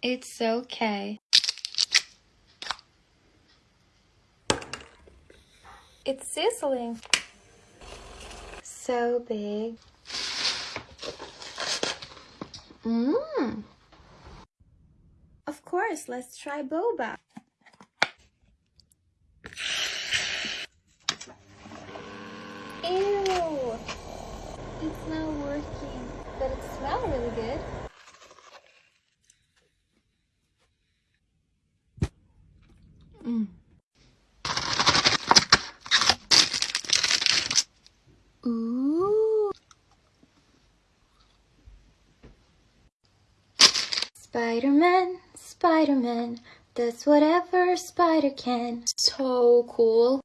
It's okay. It's sizzling. So big. Mmm. Of course, let's try boba. Ew! It's not working, but it smells really good. Ooh. Spider-Man, Spider-Man, does whatever spider can. So cool.